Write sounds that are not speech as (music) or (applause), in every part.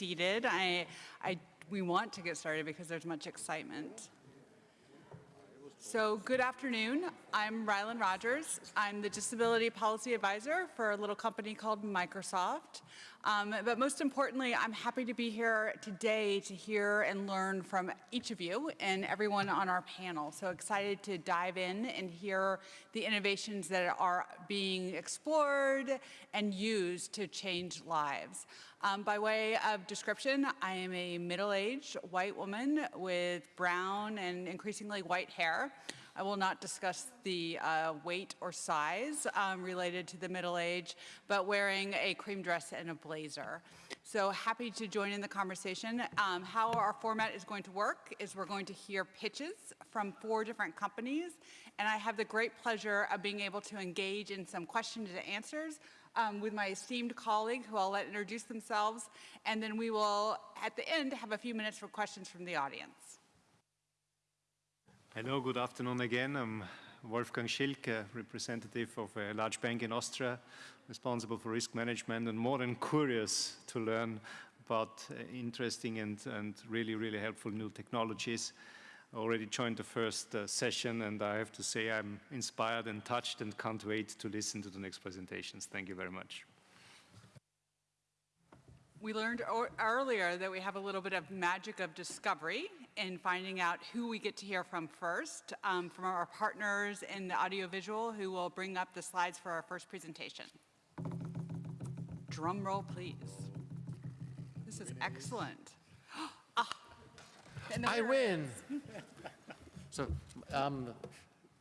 seated. I, I, we want to get started because there's much excitement. So good afternoon. I'm Rylan Rogers. I'm the Disability Policy Advisor for a little company called Microsoft. Um, but most importantly, I'm happy to be here today to hear and learn from each of you and everyone on our panel. So excited to dive in and hear the innovations that are being explored and used to change lives. Um, by way of description, I am a middle-aged white woman with brown and increasingly white hair. I will not discuss the uh, weight or size um, related to the middle age, but wearing a cream dress and a blazer. So happy to join in the conversation. Um, how our format is going to work is we're going to hear pitches from four different companies, and I have the great pleasure of being able to engage in some questions and answers um, with my esteemed colleague who I'll let introduce themselves, and then we will, at the end, have a few minutes for questions from the audience. Hello, good afternoon again. I'm Wolfgang Schilke, representative of a large bank in Austria, responsible for risk management and more than curious to learn about uh, interesting and, and really, really helpful new technologies. I already joined the first uh, session and I have to say I'm inspired and touched and can't wait to listen to the next presentations. Thank you very much. We learned earlier that we have a little bit of magic of discovery in finding out who we get to hear from first, um, from our partners in the audiovisual who will bring up the slides for our first presentation. Drum roll, please. This is excellent. (gasps) ah, I win. (laughs) so um,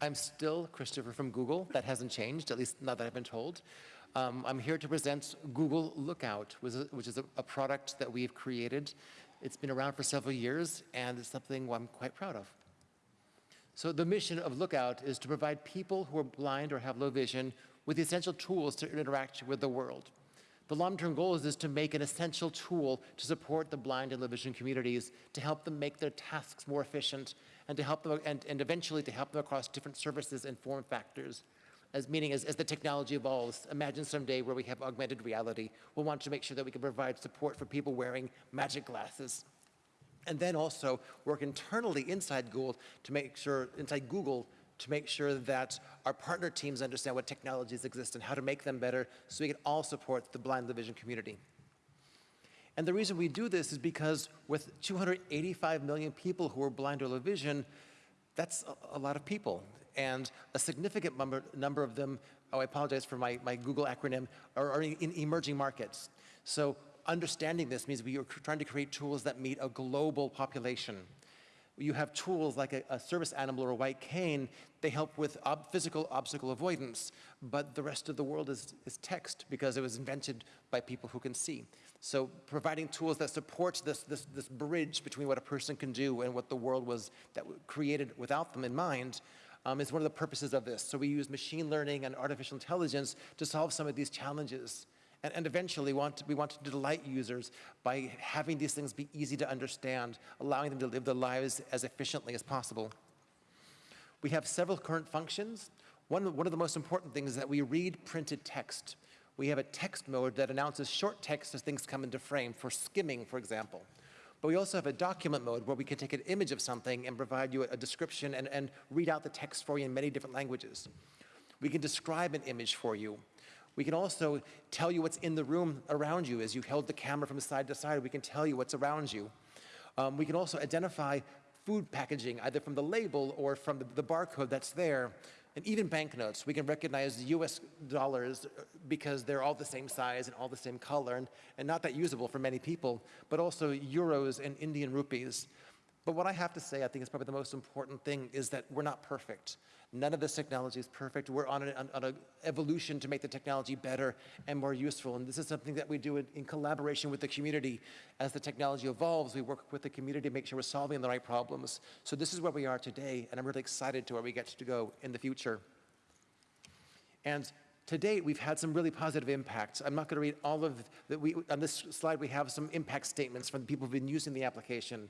I'm still Christopher from Google. That hasn't changed, at least not that I've been told. Um, I'm here to present Google Lookout, which is a, a, product that we've created. It's been around for several years, and it's something I'm quite proud of. So the mission of Lookout is to provide people who are blind or have low vision with the essential tools to interact with the world. The long-term goal is, is to make an essential tool to support the blind and low vision communities, to help them make their tasks more efficient, and to help them, and, and eventually to help them across different services and form factors as meaning as, as the technology evolves, imagine someday where we have augmented reality. We'll want to make sure that we can provide support for people wearing magic glasses. And then also work internally inside Google to make sure, inside Google, to make sure that our partner teams understand what technologies exist and how to make them better so we can all support the blind vision community. And the reason we do this is because with 285 million people who are blind or low vision, that's a, lot of people and a significant number, number of them, oh, I apologize for my, my Google acronym, are, are in emerging markets. So understanding this means we are trying to create tools that meet a global population. You have tools like a, a service animal or a white cane, they help with ob physical obstacle avoidance, but the rest of the world is, is text because it was invented by people who can see. So providing tools that support this, this, this bridge between what a person can do and what the world was that created without them in mind um, is one of the purposes of this. So we use machine learning and artificial intelligence to solve some of these challenges. And, and eventually want we want to delight users by having these things be easy to understand, allowing them to live their lives as efficiently as possible. We have several current functions. One, one of the most important things is that we read printed text. We have a text mode that announces short text as things come into frame for skimming, for example. But we also have a document mode where we can take an image of something and provide you a description and, and read out the text for you in many different languages. We can describe an image for you. We can also tell you what's in the room around you. As you held the camera from side to side, we can tell you what's around you. Um, we can also identify food packaging, either from the label or from the, the barcode that's there and even banknotes, we can recognize US dollars uh, because they're all the same size and all the same color and, and not that usable for many people, but also euros and Indian rupees. But what I have to say, I think is probably the most important thing, is that we're not perfect. None of this technology is perfect. We're on an on, evolution to make the technology better and more useful. And this is something that we do in, in, collaboration with the community. As the technology evolves, we work with the community to make sure we're solving the right problems. So this is where we are today, and I'm really excited to where we get to go in the future. And to date, we've had some really positive impacts. I'm not going to read all of that. We on this slide, we have some impact statements from the people who've been using the application.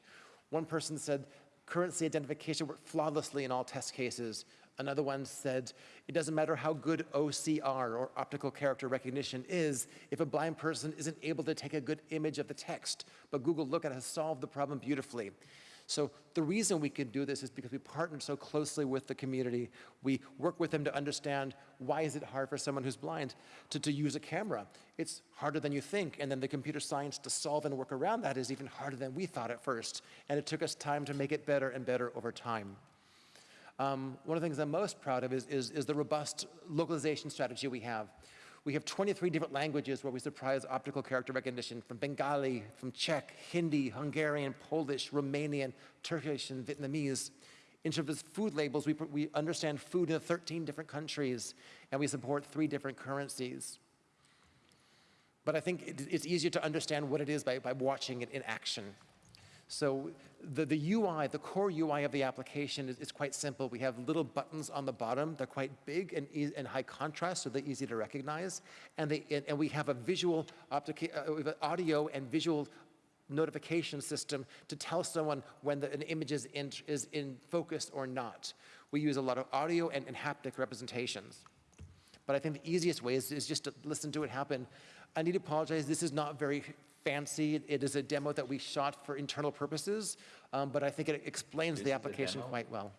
One person said, currency identification worked flawlessly in all test cases. Another one said, it doesn't matter how good OCR or optical character recognition is if a blind person isn't able to take a good image of the text. But Google Lookout has solved the problem beautifully. So the reason we can do this is because we partner so closely with the community. We work with them to understand why is it hard for someone who's blind to, to use a camera. It's harder than you think, and then the computer science to solve and work around that is even harder than we thought at first. And it took us time to make it better and better over time. Um, one of the things I'm most proud of is, is, is the robust localization strategy we have. We have 23 different languages where we surprise optical character recognition from Bengali, from Czech, Hindi, Hungarian, Polish, Romanian, Turkish, and Vietnamese. In terms of food labels, we, we understand food in 13 different countries, and we support three different currencies. But I think it, it's easier to understand what it is by, by watching it in action. So the, the UI, the core UI of the application is, is quite simple. We have little buttons on the bottom. They're quite big and, e and high contrast, so they're easy to recognize. And, they, and, and we have a visual uh, audio and visual notification system to tell someone when the, an image is in, is in focus or not. We use a lot of audio and, and haptic representations. But I think the easiest way is, is just to listen to it happen. I need to apologize, this is not very fancy. It is a demo that we shot for internal purposes, um, but I think it explains This the application quite well.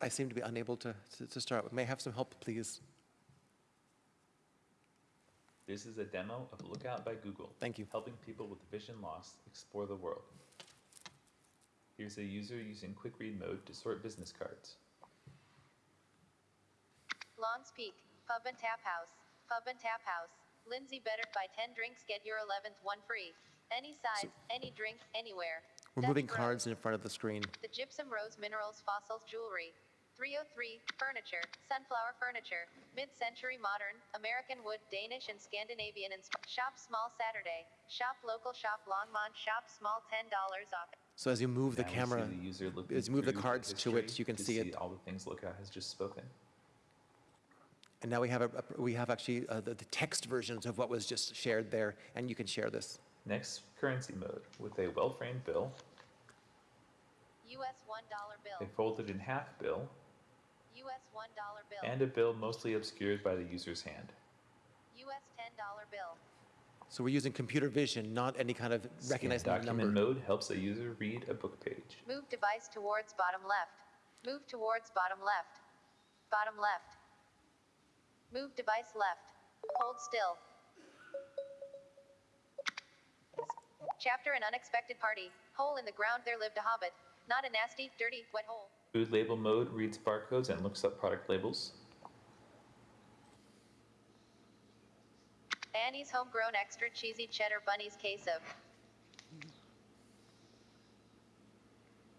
I seem to be unable to, to, to start. May I have some help, please? This is a demo of Lookout by Google. Thank you. Helping people with vision loss explore the world. Here's a user using quick read mode to sort business cards. Longs Peak, Pub and Tap House, Pub and Tap House. Lindsay better buy 10 drinks, get your 11th one free. Any size, any drink, anywhere. We're Dutch moving Bros, cards in front of the screen. The Gypsum Rose Minerals Fossils Jewelry. 303, Furniture, Sunflower Furniture, Mid-Century Modern, American Wood, Danish and Scandinavian and Shop Small Saturday, Shop Local Shop Longmont, Shop Small $10 off. So as you move the Now we see camera, the user as you move the through cards to it, you can to see it. all the things Lookout has just spoken. and now we have, a, a- we have actually uh, the, the text versions of what was just shared there, and you can share this. Next, currency mode with a well-framed bill, US $1 bill, a folded in half bill, US $1 bill, and a bill mostly obscured by the user's hand. US $10 bill. So we're using computer vision, not any kind of Scan recognizing the document number. mode helps a user read a book page. Move device towards bottom left. Move towards bottom left. Bottom left. Move device left. Hold still. Chapter An Unexpected Party. Hole in the ground there lived a hobbit. Not a nasty, dirty, wet hole. Food label mode reads barcodes and looks up product labels. Annie's homegrown extra cheesy cheddar bunnies case of.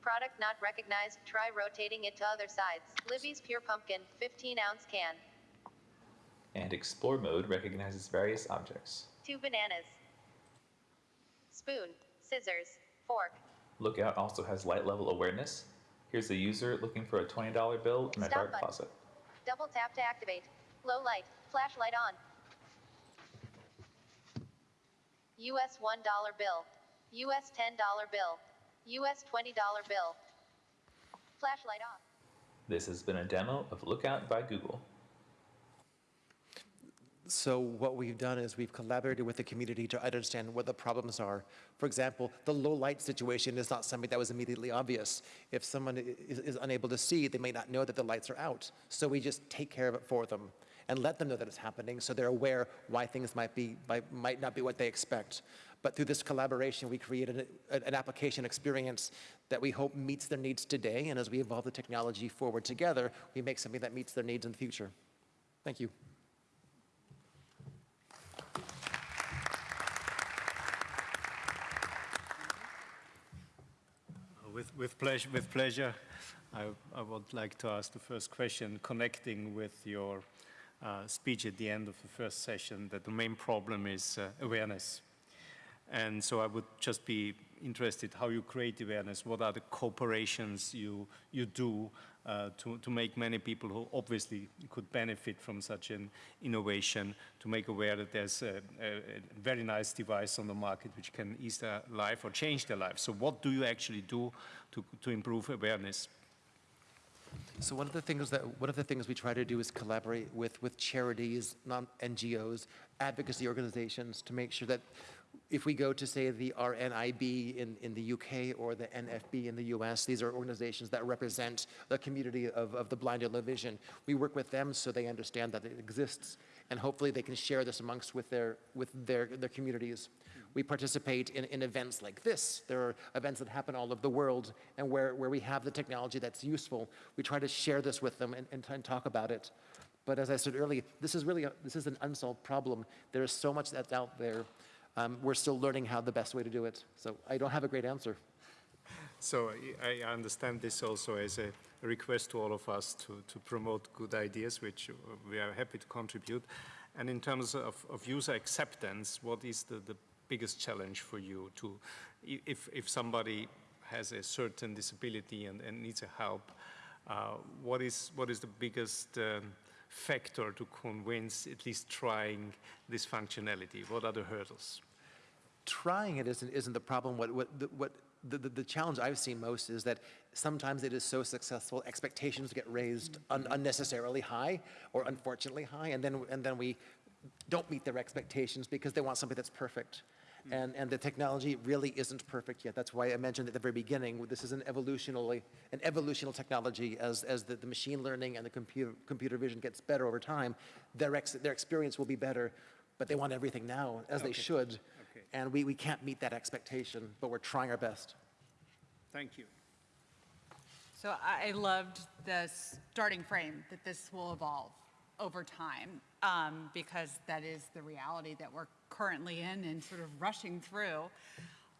Product not recognized. Try rotating it to other sides. Libby's Pure Pumpkin, 15 ounce can. And explore mode recognizes various objects. Two bananas. Spoon, scissors, fork. Lookout also has light level awareness. Here's a user looking for a $20 bill in a Stop dark button. closet. Double tap to activate. Low light, flashlight on. US $1 bill. US $10 bill. US $20 bill. Flashlight off. This has been a demo of Lookout by Google. So what we've done is we've collaborated with the community to understand what the problems are. For example, the low light situation is not something that was immediately obvious. If someone is, is unable to see, they may not know that the lights are out. So we just take care of it for them and let them know that it's happening so they're aware why things might, be, might, not be what they expect. But through this collaboration, we create an, an application experience that we hope meets their needs today. And as we evolve the technology forward together, we make something that meets their needs in the future. Thank you. Uh, with, with pleasure, with pleasure, I, I would like to ask the first question, connecting with your uh, speech at the end of the first session, that the main problem is uh, awareness. And so I would just be interested how you create awareness, what are the cooperations you, you do uh, to, to make many people who obviously could benefit from such an innovation, to make aware that there's a, a, a very nice device on the market which can ease their life or change their life. So what do you actually do to, to improve awareness? So one of the things that one of the things we try to do is collaborate with with charities, non NGOs, advocacy organizations to make sure that if we go to say the RNIB in, in the UK or the NFB in the US, these are organizations that represent the community of, of the blind and low vision. We work with them so they understand that it exists and hopefully they can share this amongst with their with their, their communities. We participate in, in events like this. There are events that happen all over the world, and where, where we have the technology that's useful, we try to share this with them and, and, and talk about it. But as I said earlier, this is really a, this is an unsolved problem. There is so much that's out there. Um, we're still learning how the best way to do it. So I don't have a great answer. So I understand this also as a request to all of us to, to promote good ideas, which we are happy to contribute. And in terms of, of user acceptance, what is the, the biggest challenge for you to, if, if somebody has a certain disability and, and needs help, uh, what is, what is the biggest um, factor to convince, at least trying this functionality? What are the hurdles? trying it isn't, isn't the problem. What, what, the, what the, the, the challenge I've seen most is that sometimes it is so successful, expectations get raised un, unnecessarily high or unfortunately high, and then, and then we don't meet their expectations because they want something that's perfect. And, and the technology really isn't perfect yet. That's why I mentioned at the very beginning, this is an evolutionally, an evolutional technology as, as the, the machine learning and the computer, computer vision gets better over time, their, ex, their experience will be better, but they want everything now, as they should. Okay. And we, we can't meet that expectation, but we're trying our best. Thank you. So I I loved the starting frame that this will evolve over time, um, because that is the reality that we're currently in and sort of rushing through.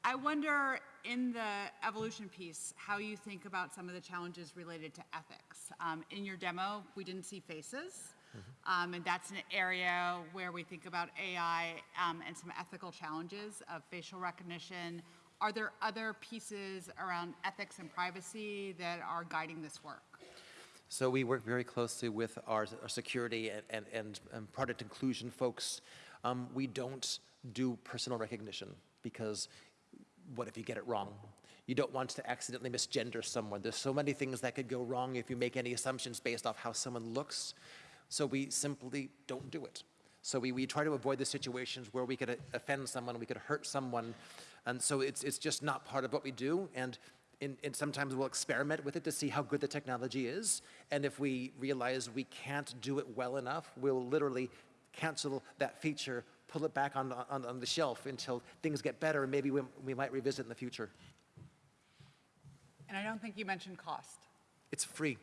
I wonder, in the evolution piece, how you think about some of the challenges related to ethics. Um, In your demo, we didn't see faces, um, and that's an area where we think about AI um, and some ethical challenges of facial recognition. Are there other pieces around ethics and privacy that are guiding this work? So we work very closely with our, our security and, and, and product inclusion folks. Um, we don't do personal recognition because what if you get it wrong? You don't want to accidentally misgender someone. There's so many things that could go wrong if you make any assumptions based off how someone looks. So we simply don't do it. So we, we try to avoid the situations where we could uh, offend someone, we could hurt someone. And so it's, it's just not part of what we do. And, in, and sometimes we'll experiment with it to see how good the technology is. And if we realize we can't do it well enough, we'll literally cancel that feature, pull it back on, on, on the shelf until things get better, and maybe we, we might revisit in the future. And I don't think you mentioned cost. It's free.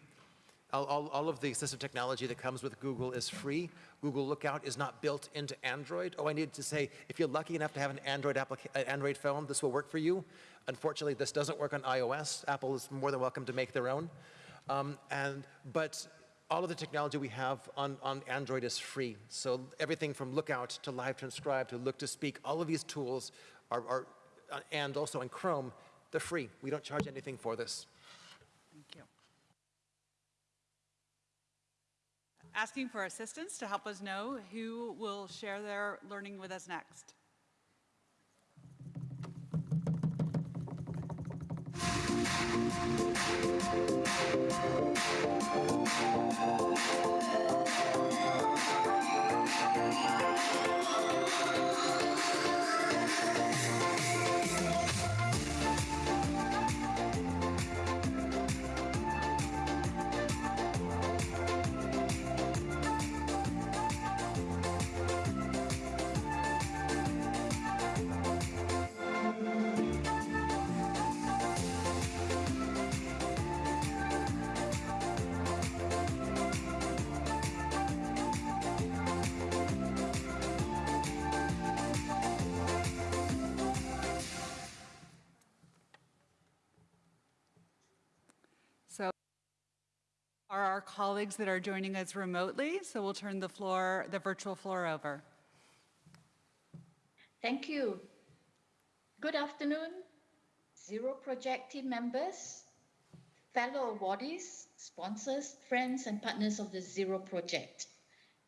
All, all, all of the assistive technology that comes with Google is free. Google Lookout is not built into Android. Oh, I need to say, if you're lucky enough to have an Android, applica- Android phone, this will work for you. Unfortunately, this doesn't work on iOS. Apple is more than welcome to make their own. Um, and, but all of the technology we have on, on Android is free. So everything from Lookout to Live Transcribe to Look to Speak, all of these tools are, are uh, and also in Chrome, they're free. We don't charge anything for this. Thank you. Asking for assistance to help us know who will share their learning with us next. So are our colleagues that are joining us remotely, so we'll turn the floor, the virtual floor over. Thank you. Good afternoon. Zero Project team members, fellow awardees, sponsors, friends, and partners of the Zero Project.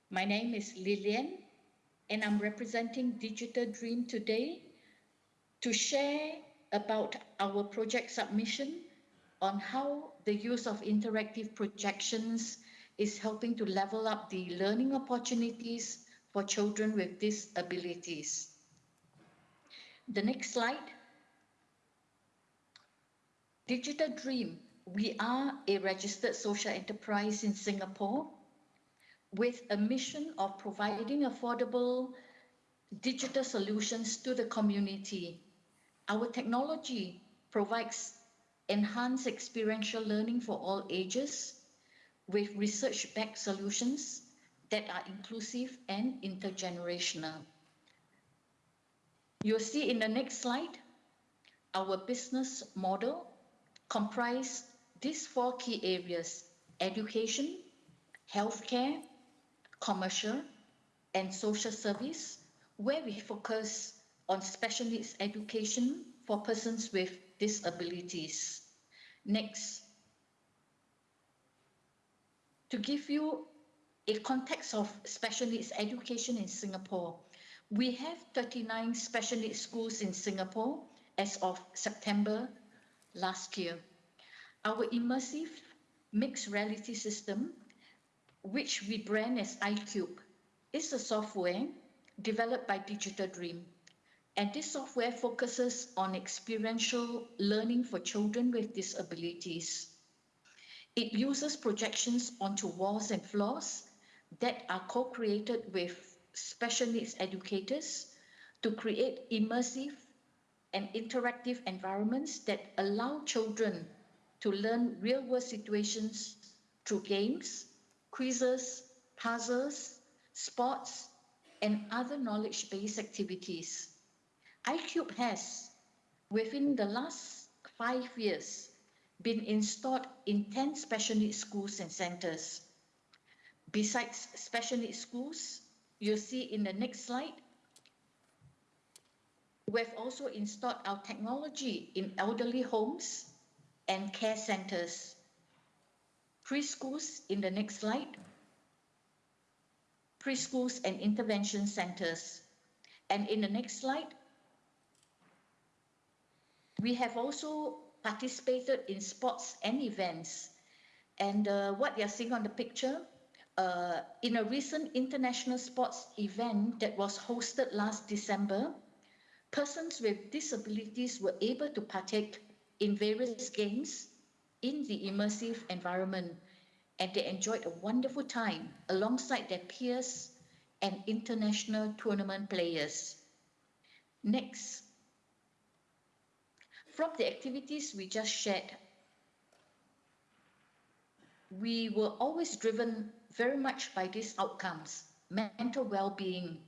My name is Lillian, and I'm representing Digital Dream today to share about our project submission on how the use of interactive projections is helping to level up the learning opportunities for children with disabilities. The next slide. Digital Dream. We are a registered social enterprise in Singapore with a mission of providing affordable digital solutions to the community. Our technology provides enhanced experiential learning for all ages with research-backed solutions that are inclusive and intergenerational. You'll see in the next slide, our business model comprise these four key areas, education, healthcare, commercial, and social service, where we focus on special needs education for persons with disabilities. Next. To give you a context of special needs education in Singapore, we have 39 special needs schools in Singapore as of September last year. Our immersive mixed reality system, which we brand as iCube, is a software developed by Digital Dream. And this software focuses on experiential learning for children with disabilities. It uses projections onto walls and floors that are co-created with special needs educators to create immersive and interactive environments that allow children to learn real-world situations through games, quizzes, puzzles, sports, and other knowledge-based activities. iCube has, within the last five years, been installed in 10 special needs schools and centers. Besides special needs schools, you'll see in the next slide, we've also installed our technology in elderly homes and care centers. Preschools in the next slide. Preschools and intervention centers. And in the next slide, we have also participated in sports and events. And uh, what you're seeing on the picture, uh, in a recent international sports event that was hosted last December, persons with disabilities were able to partake in various games in the immersive environment and they enjoyed a wonderful time alongside their peers and international tournament players. Next. From the activities we just shared, we were always driven very much by these outcomes, mental well-being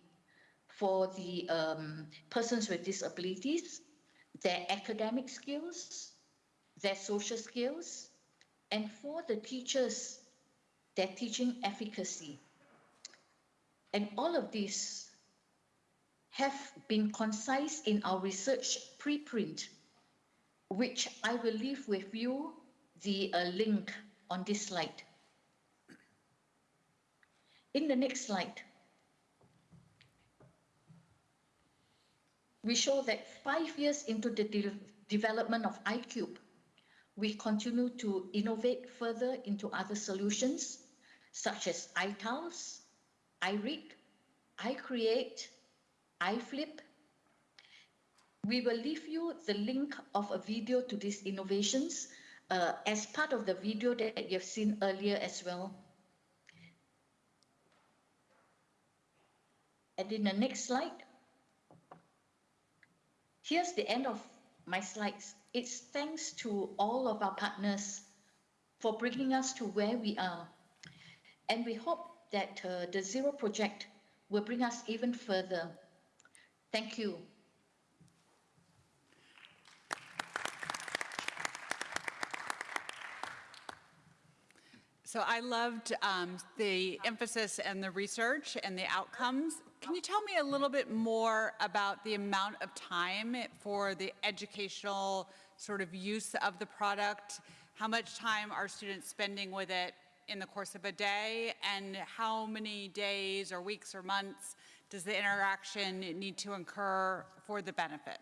for the um, persons with disabilities, their academic skills, their social skills, and for the teachers, their teaching efficacy. And all of these have been concise in our research preprint, which I will leave with you the uh, link on this slide. In the next slide, we show that five years into the de development of iCube, we continue to innovate further into other solutions such as iTiles, iRead, iCreate, iFlip. We will leave you the link of a video to these innovations uh, as part of the video that you've seen earlier as well. And in the next slide, here's the end of my slides. It's thanks to all of our partners for bringing us to where we are. And we hope that uh, the Zero Project will bring us even further. Thank you. So I loved um, the emphasis and the research and the outcomes Can you tell me a little bit more about the amount of time for the educational sort of use of the product? How much time are students spending with it in the course of a day? And how many days or weeks or months does the interaction need to incur for the benefit?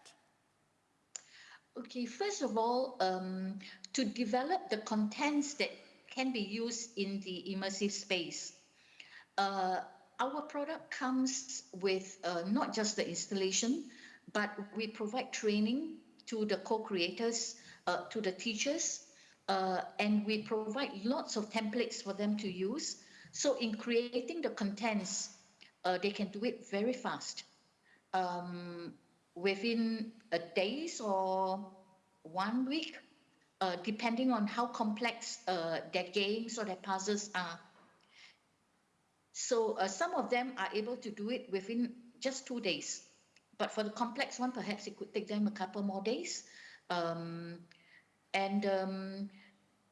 Okay, first of all, um, to develop the contents that can be used in the immersive space, uh, our product comes with uh, not just the installation, but we provide training to the co-creators, uh, to the teachers, uh, and we provide lots of templates for them to use. So in creating the contents, uh, they can do it very fast. Um, within a days or one week, uh, depending on how complex uh, their games or their puzzles are. So uh, some of them are able to do it within just two days. But for the complex one, perhaps it could take them a couple more days. Um, and um,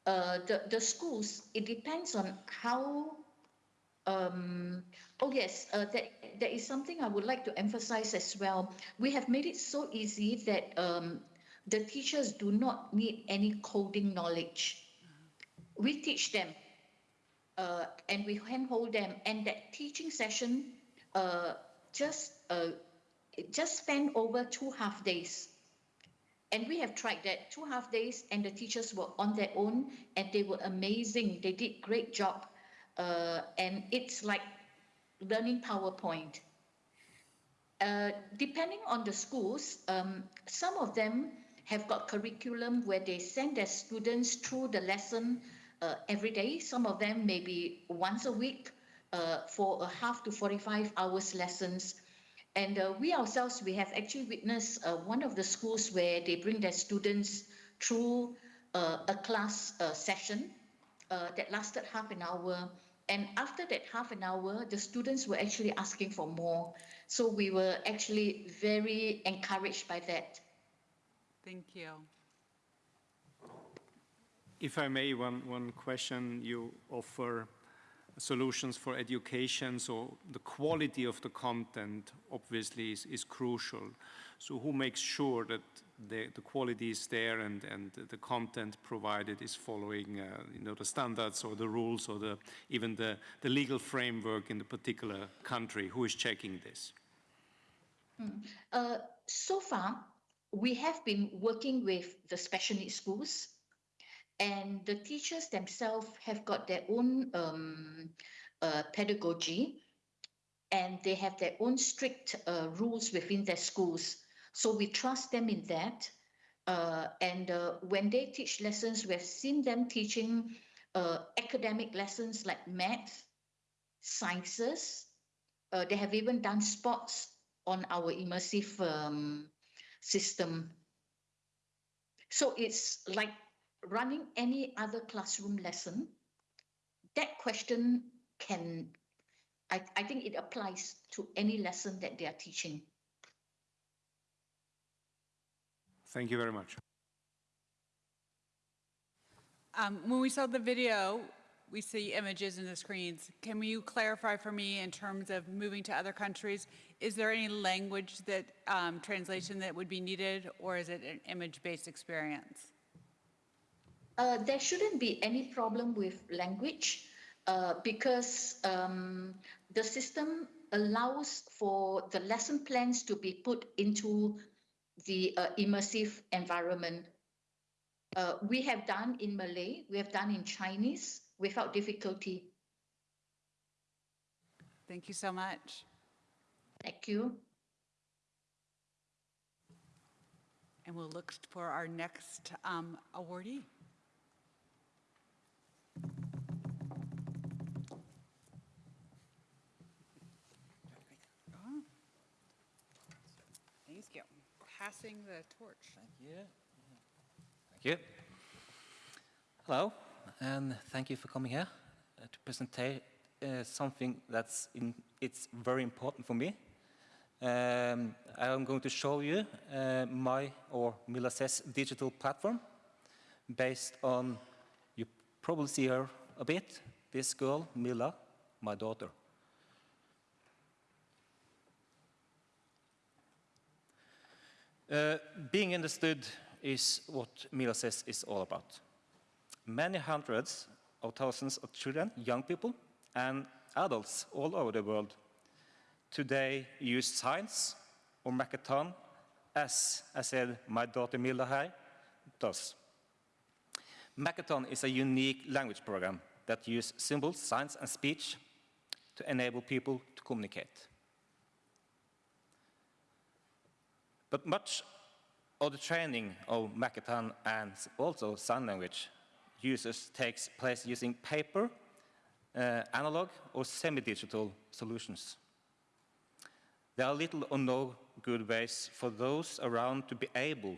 uh, the, the schools, it depends on how um, oh yes, uh, that, that is something I would like to emphasize as well. We have made it so easy that um, the teachers do not need any coding knowledge. We teach them uh, and we handhold them and that teaching session uh, just uh, just spend over two half days. And we have tried that two half days and the teachers were on their own and they were amazing. They did great job uh, and it's like learning PowerPoint. Uh, depending on the schools, um, some of them have got curriculum where they send their students through the lesson uh, every day. Some of them maybe once a week uh, for a half to 45 hours lessons. And uh, we ourselves, we have actually witnessed uh, one of the schools where they bring their students through uh, a class uh, session that lasted half an hour and after that half an hour, the students were actually asking for more. So we were actually very encouraged by that. Thank you. If I may, one, one question, you offer solutions for education, so the quality of the content obviously is, is crucial. So who makes sure that the, the quality is there and, and the content provided is following uh, you know, the standards or the rules or the, even the, the legal framework in the particular country? Who is checking this? Uh, so far, we have been working with the special needs schools and the teachers themselves have got their own um, uh, pedagogy and they have their own strict uh, rules within their schools. So we trust them in that. Uh, and uh, when they teach lessons, we've seen them teaching uh, academic lessons like math, sciences. Uh, they have even done sports on our immersive um, system. So it's like running any other classroom lesson. That question can, I, I think it applies to any lesson that they are teaching. Thank you very much. Um, when we saw the video, we see images in the screens. Can you clarify for me in terms of moving to other countries? Is there any language that um, translation that would be needed, or is it an image-based experience? Uh, there shouldn't be any problem with language uh, because um, the system allows for the lesson plans to be put into the uh, immersive environment. Uh, we have done in Malay, we have done in Chinese without difficulty. Thank you so much. Thank you. And we'll look for our next um, awardee. Oh. Thank you. Passing the torch. Thank you. Thank you. Hello, and thank you for coming here uh, to present uh, something that's in, it's very important for me. Um, I'm going to show you uh, my or Mila's digital platform based on, you probably see her a bit, this girl, Mila, my daughter. Uh, being understood is what Mila says is all about. Many hundreds of thousands of children, young people, and adults all over the world today use science or Makaton as I said my daughter Mila here does. Makaton is a unique language program that uses symbols, signs, and speech to enable people to communicate. But much of the training of Makaton and also sign language users takes place using paper, uh, analog, or semi-digital solutions. There are little or no good ways for those around to be able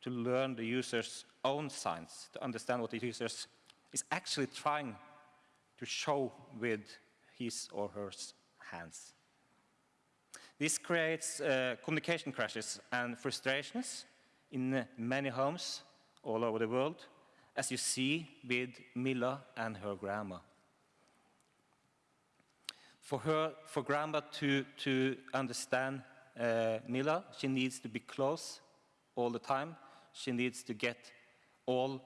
to learn the user's own signs, to understand what the user is actually trying to show with his or her hands. This creates uh, communication crashes and frustrations in many homes all over the world, as you see with Mila and her grandma. For her, for grandma to, to understand uh, Mila, she needs to be close all the time. She needs to get all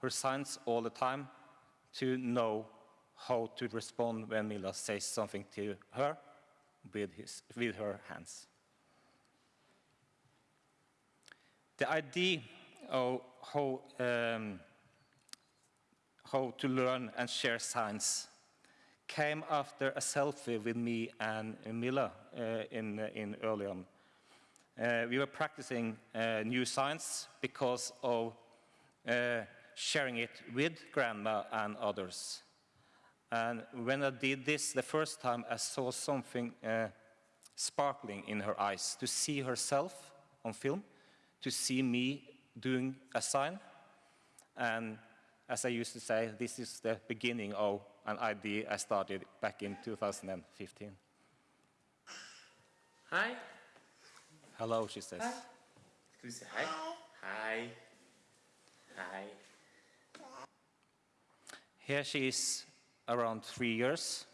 her signs all the time to know how to respond when Mila says something to her with, his, with her hands. The idea of how, um, how to learn and share signs came after a selfie with me and Mila uh, in, in early on. Uh, we were practicing uh, new signs because of uh, sharing it with grandma and others. And when I did this the first time, I saw something uh, sparkling in her eyes, to see herself on film, to see me doing a sign. And as I used to say, this is the beginning of an idea I started back in 2015. Hi. Hello, she says. Hi. Can you say hi? Hi. Hi. Here she is around three years,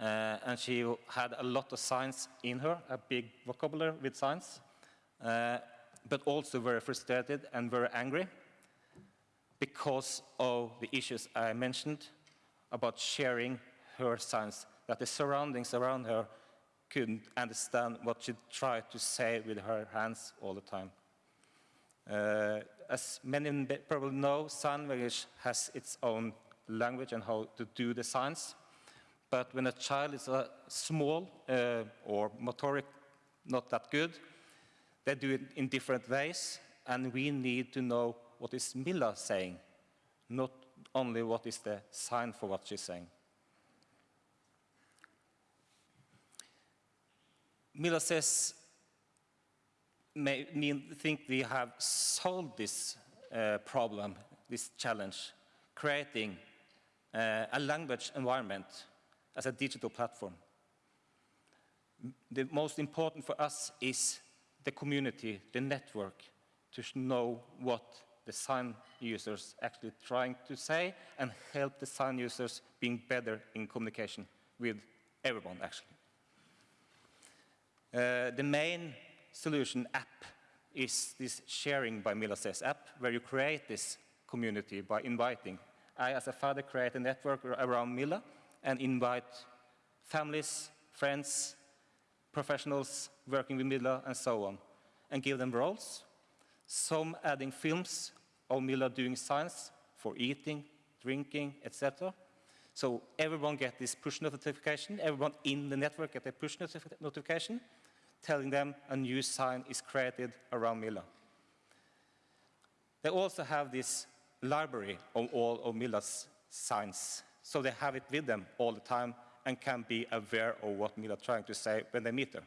uh, and she had a lot of signs in her, a big vocabulary with signs, uh, but also very frustrated and very angry because of the issues I mentioned about sharing her signs, that the surroundings around her couldn't understand what she tried to say with her hands all the time. Uh, as many probably know, sign language has its own language and how to do the signs. But when a child is uh, small uh, or motoric not that good, they do it in different ways, and we need to know what is Mila saying, not only what is the sign for what she's saying. Mila says, may mean, think we have solved this uh, problem, this challenge, creating uh, a language environment as a digital platform. The most important for us is the community, the network, to know what the sign users actually trying to say and help the sign users being better in communication with everyone, actually. Uh, the main solution app is this Sharing by Mila Says app, where you create this community by inviting. I, as a father, create a network around Mila and invite families, friends, professionals working with Mila, and so on, and give them roles. Some adding films of Mila doing signs for eating, drinking, etc. So everyone get this push notification, everyone in the network get a push notif notification, telling them a new sign is created around Mila. They also have this library of all of Mila's signs, so they have it with them all the time and can be aware of what Mila is trying to say when they meet her.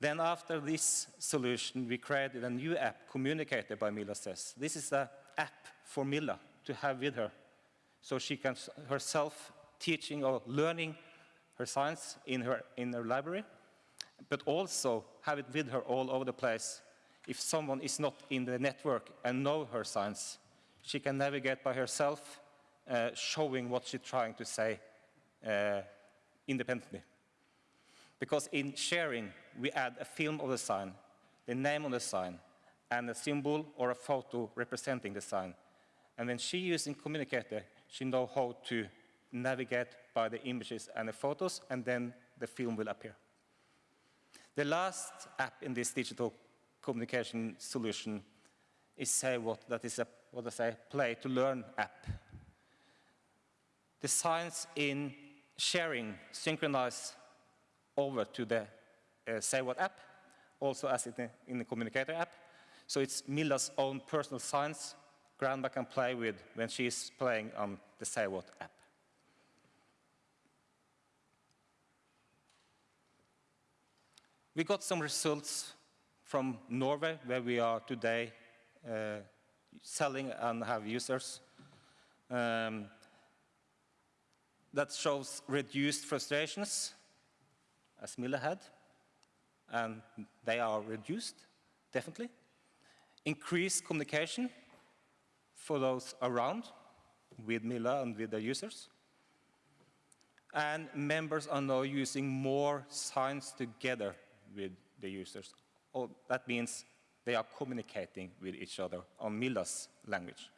Then after this solution, we created a new app, Communicator by Mila Says. This is an app for Mila to have with her, so she can herself teaching or learning her science in her, in her library, but also have it with her all over the place. If someone is not in the network and know her science, she can navigate by herself, uh, showing what she's trying to say uh, independently. Because in sharing, we add a film of the sign, the name on the sign, and a symbol or a photo representing the sign. And when she using communicator, she know how to navigate by the images and the photos, and then the film will appear. The last app in this digital communication solution is Say What, that is a, what I say, play to learn app. The signs in sharing synchronize over to the uh, Say What app, also as in the, in the Communicator app. So it's Milla's own personal signs Grandma can play with when she's playing on the Say What app. We got some results from Norway, where we are today uh, selling and have users. Um, that shows reduced frustrations, as Milla had, and they are reduced, definitely. Increased communication for those around with Mila and with the users. And members are now using more signs together with the users. Oh, that means they are communicating with each other on Mila's language.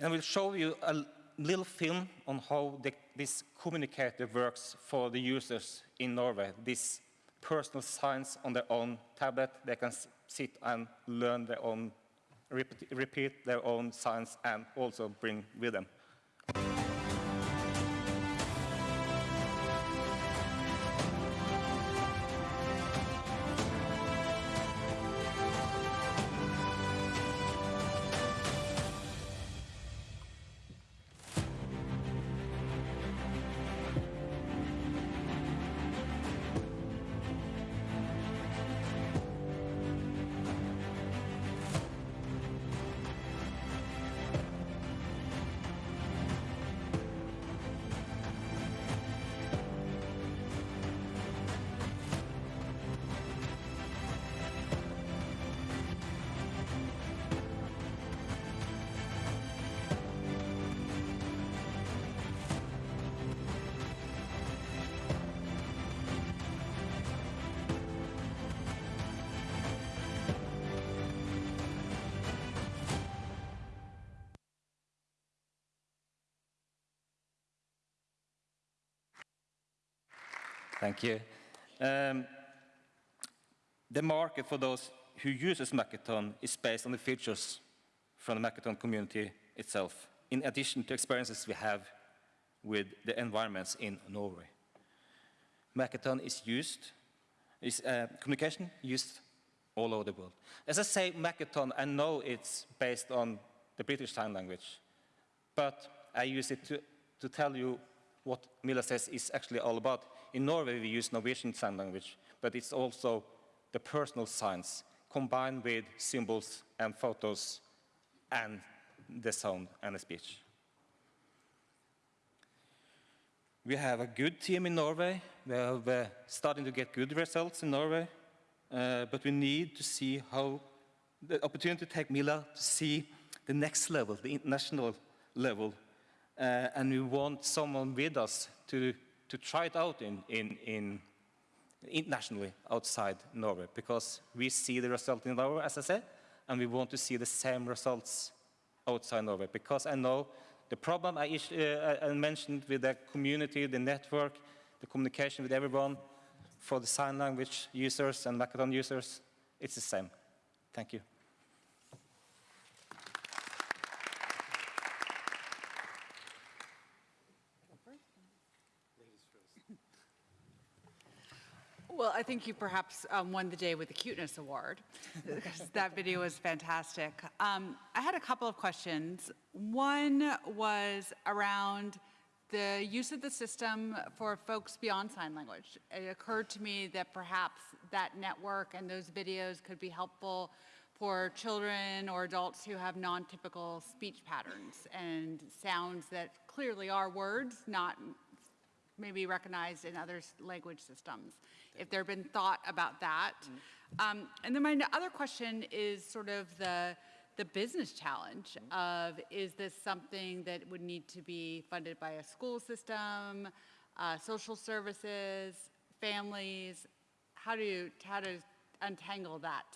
And we'll show you a little film on how the, this communicator works for the users in Norway. This personal science on their own tablet. They can sit and learn their own, repeat, repeat their own science and also bring with them. Thank you. Um, the market for those who uses Makaton is based on the features from the Makaton community itself, in addition to experiences we have with the environments in Norway. Makaton is used, is uh, communication used all over the world. As I say Makaton, I know it's based on the British Sign Language, but I use it to, to tell you what Milla says is actually all about. In Norway, we use Norwegian Sign Language, but it's also the personal signs combined with symbols and photos and the sound and the speech. We have a good team in Norway. We are uh, starting to get good results in Norway, uh, but we need to see how the opportunity to take Mila to see the next level, the international level, uh, and we want someone with us to to try it out in, in, in internationally outside Norway because we see the result in Norway, as I said, and we want to see the same results outside Norway because I know the problem I, uh, I mentioned with the community, the network, the communication with everyone for the sign language users and Makaton users, it's the same. Thank you. Think you perhaps um, won the day with the cuteness award (laughs) that video was fantastic. Um, I had a couple of questions. One was around the use of the system for folks beyond sign language. It occurred to me that perhaps that network and those videos could be helpful for children or adults who have non-typical speech patterns and sounds that clearly are words, not maybe recognized in other language systems if there have been thought about that. Um, and then my other question is sort of the, the business challenge of is this something that would need to be funded by a school system, uh, social services, families? How do you, how to untangle that?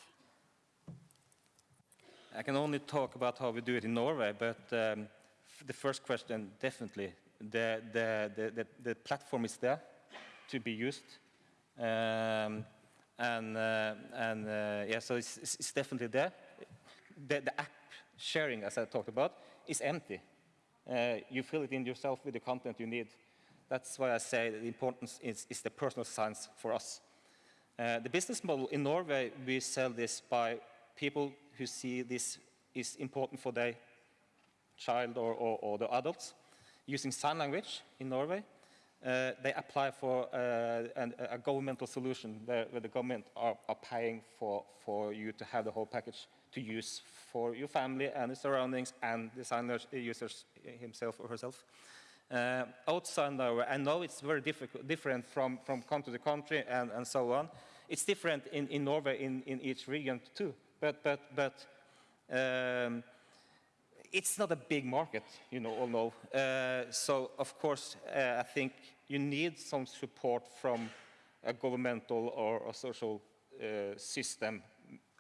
I can only talk about how we do it in Norway, but um, f- the first question, definitely, the, the, the, the, platform is there to be used. Um, and uh, and uh, yeah, so it's, it's it's definitely there. The, the app sharing, as I talked about, is empty. Uh, you fill it in yourself with the content you need. That's why I say the importance is, is the personal science for us. Uh, the business model in Norway, we sell this by people who see this is important for their child or, or, or the adults using sign language in Norway. Uh, they apply for uh, an, a governmental solution where, where the government are, are paying for, for you to have the whole package to use for your family and the surroundings and the sign language users himself or herself. Uh, outside Norway, I know it's very difficult, different from, from country to country and, and so on. It's different in, in Norway in, in each region too, but, but, but um, it's not a big market, you know, all know. Uh, so, of course, uh, I think you need some support from a governmental or a social uh, system,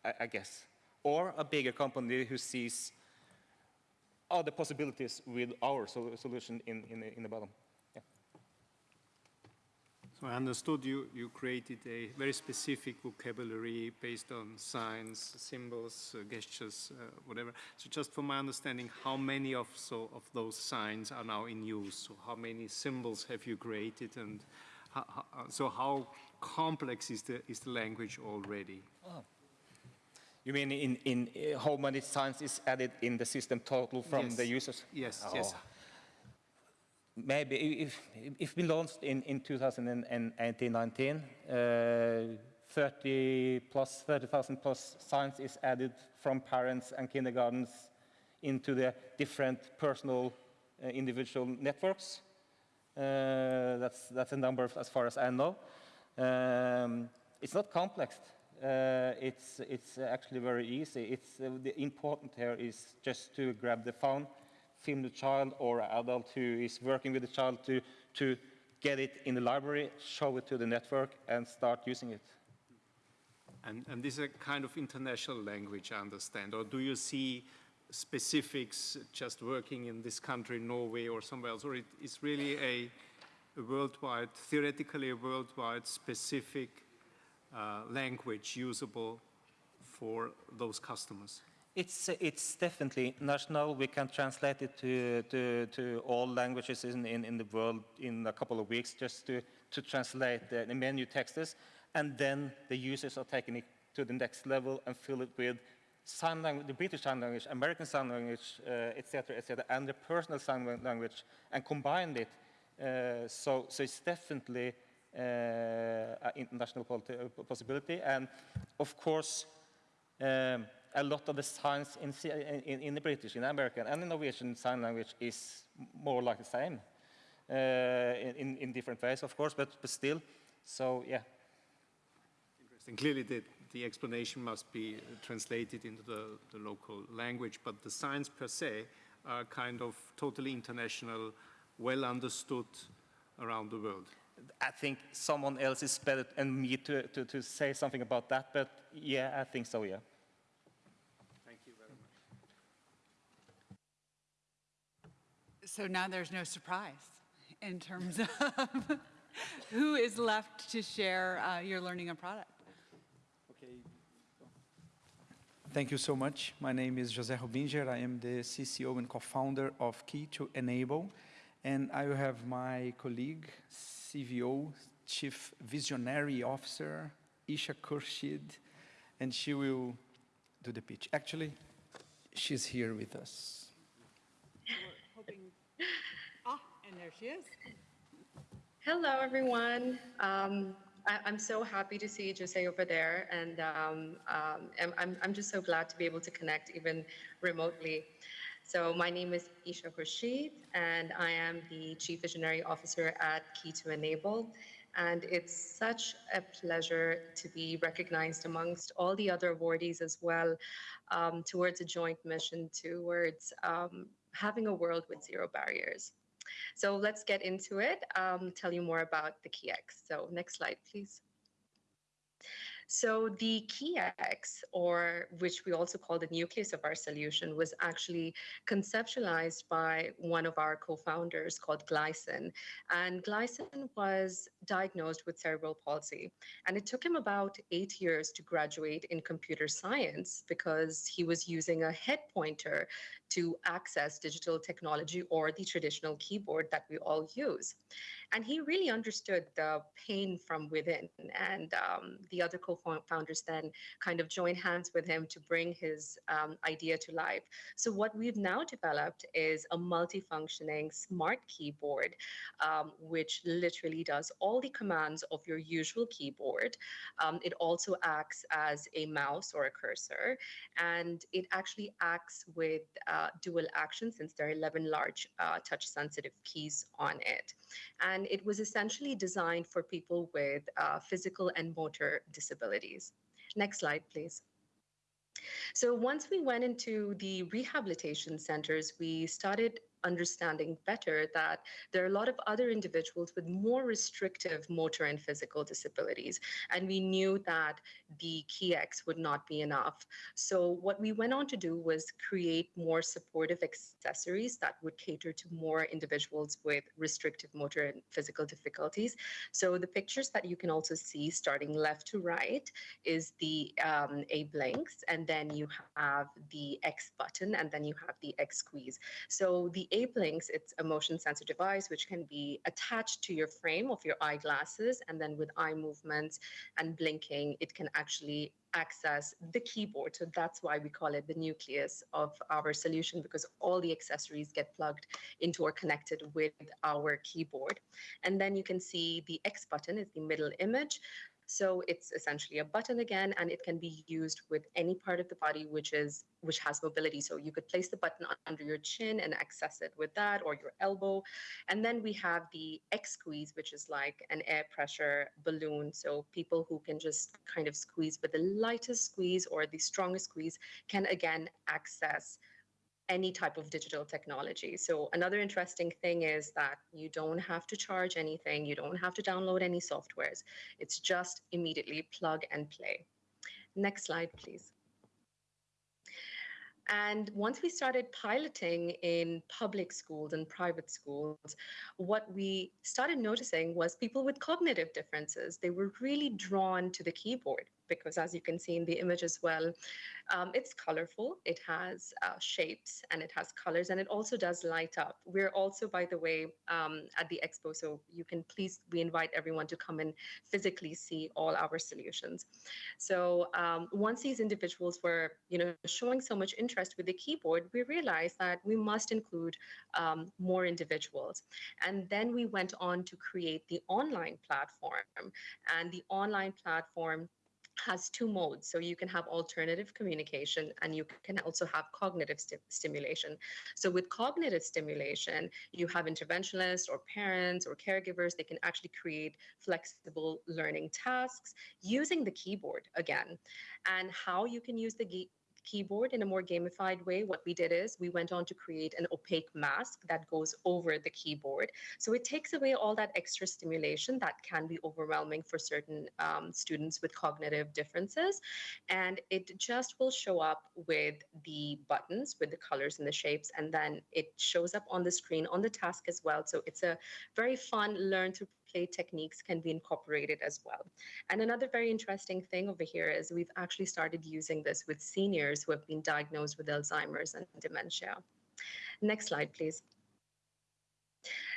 I, I guess, or a bigger company who sees other possibilities with our sol solution in, in, in the bottom. So I understood you, you created a very specific vocabulary based on signs, symbols, uh, gestures, uh, whatever. So just for my understanding, how many of, so, of those signs are now in use? So how many symbols have you created and how, how, uh, so how complex is the, is the language already? You mean in, in uh, how many signs is added in the system total from Yes. the users? Yes, yes. Maybe if, if we launched in, in 2018-19, uh, 30 plus, 30,000 plus signs is added from parents and kindergartens into the different personal uh, individual networks. Uh, that's, that's a number as far as I know. Um, it's not complex. Uh, it's, it's actually very easy. It's, uh, the important here is just to grab the phone, film the child or an adult who is working with the child to, to get it in the library, show it to the network, and start using it. And, and this is a kind of international language, I understand, or do you see specifics just working in this country, Norway or somewhere else, or it is really a, a worldwide, theoretically a worldwide specific uh, language usable for those customers? It's, it's definitely national. We can translate it to, to, to all languages in, in, in the world in a couple of weeks just to, to translate the, the menu texts. And then the users are taking it to the next level and fill it with sign language, the British sign language, American sign language, uh, et cetera, et and the personal sign language and combine it. Uh, so, so it's definitely uh, an international uh, possibility. And of course, um, a lot of the signs in, in, in the British, in American, and in Norwegian sign language is more like the same uh, in, in, in different ways, of course, but, but still. So, yeah. Interesting. Clearly, the, the explanation must be translated into the, the local language, but the signs per se are kind of totally international, well understood around the world. I think someone else is better than me to, to, to say something about that, but yeah, I think so, yeah. Thank you very much. So now there's no surprise in terms (laughs) of who is left to share uh, your learning and product. Okay. Thank you so much. My name is José Rubinger. I am the CCO and co-founder of Key to Enable. And I will have my colleague, CVO, Chief Visionary Officer, Isha Khurshid, and she will do the pitch. Actually, she's here with us. Hoping, ah, and there she is. Hello, everyone. Um, I, I'm so happy to see Jose over there, and um, um, I'm, I'm, I'm just so glad to be able to connect even remotely. So my name is Isha Khurshid, and I am the Chief Visionary Officer at Key to Enable. And it's such a pleasure to be recognized amongst all the other awardees as well um, towards a joint mission towards um, having a world with zero barriers. So let's get into it, um, tell you more about the KeyX. So next slide, please. So the KeyX, or which we also call the nucleus of our solution, was actually conceptualized by one of our co-founders called Glycin. And Glycin was diagnosed with cerebral palsy. And it took him about eight years to graduate in computer science because he was using a head pointer to access digital technology or the traditional keyboard that we all use. And he really understood the pain from within. And um, the other co founders then kind of joined hands with him to bring his um, idea to life. So, what we've now developed is a multifunctioning smart keyboard, um, which literally does all the commands of your usual keyboard. Um, it also acts as a mouse or a cursor, and it actually acts with uh, dual action since there are 11 large uh, touch sensitive keys on it. And and it was essentially designed for people with uh, physical and motor disabilities. Next slide, please. So once we went into the rehabilitation centers, we started understanding better that there are a lot of other individuals with more restrictive motor and physical disabilities. And we knew that the KeyX would not be enough. So what we went on to do was create more supportive accessories that would cater to more individuals with restrictive motor and physical difficulties. So the pictures that you can also see starting left to right is the um, Abe Links, and then you have the X button, and then you have the X squeeze. So the Abe Links, it's a motion sensor device which can be attached to your frame of your eyeglasses, and then with eye movements and blinking, it can actually access the keyboard. So that's why we call it the nucleus of our solution because all the accessories get plugged into or connected with our keyboard. And then you can see the X button is the middle image. So it's essentially a button again, and it can be used with any part of the body which is which has mobility. So you could place the button under your chin and access it with that, or your elbow. And then we have the X squeeze, which is like an air pressure balloon. So people who can just kind of squeeze, but the lightest squeeze or the strongest squeeze can again access any type of digital technology. So another interesting thing is that you don't have to charge anything, you don't have to download any softwares. It's just immediately plug and play. Next slide, please. And once we started piloting in public schools and private schools, what we started noticing was people with cognitive differences. They were really drawn to the keyboard because as you can see in the image as well, um, it's colorful, it has uh, shapes and it has colors and it also does light up. We're also, by the way, um, at the expo, so you can please, we invite everyone to come and physically see all our solutions. So um, once these individuals were, you know, showing so much interest with the keyboard, we realized that we must include um, more individuals. And then we went on to create the online platform and the online platform has two modes. So you can have alternative communication and you can also have cognitive st stimulation. So with cognitive stimulation, you have interventionists or parents or caregivers, they can actually create flexible learning tasks using the keyboard again. And how you can use the keyboard in a more gamified way, what we did is we went on to create an opaque mask that goes over the keyboard. So it takes away all that extra stimulation that can be overwhelming for certain um, students with cognitive differences. And it just will show up with the buttons, with the colors and the shapes, and then it shows up on the screen on the task as well. So it's a very fun learn to play techniques can be incorporated as well. And another very interesting thing over here is we've actually started using this with seniors who have been diagnosed with Alzheimer's and dementia. Next slide, please.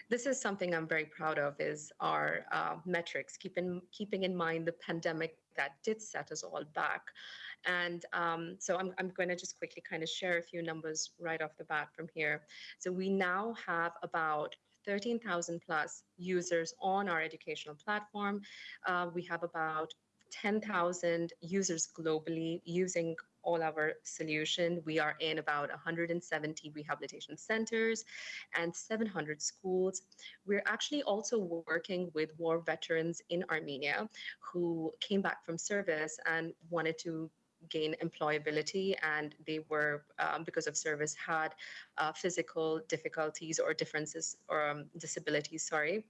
This is something I'm very proud of is our uh, metrics, keeping, keeping in mind the pandemic that did set us all back. And um, so I'm, I'm going to just quickly kind of share a few numbers right off the bat from here. So we now have about 13,000 plus users on our educational platform. Uh, we have about 10,000 users globally using all our solution. We are in about 170 rehabilitation centers and 700 schools. We're actually also working with war veterans in Armenia who came back from service and wanted to gain employability and they were, um, because of service, had uh, physical difficulties or differences or um, disabilities, sorry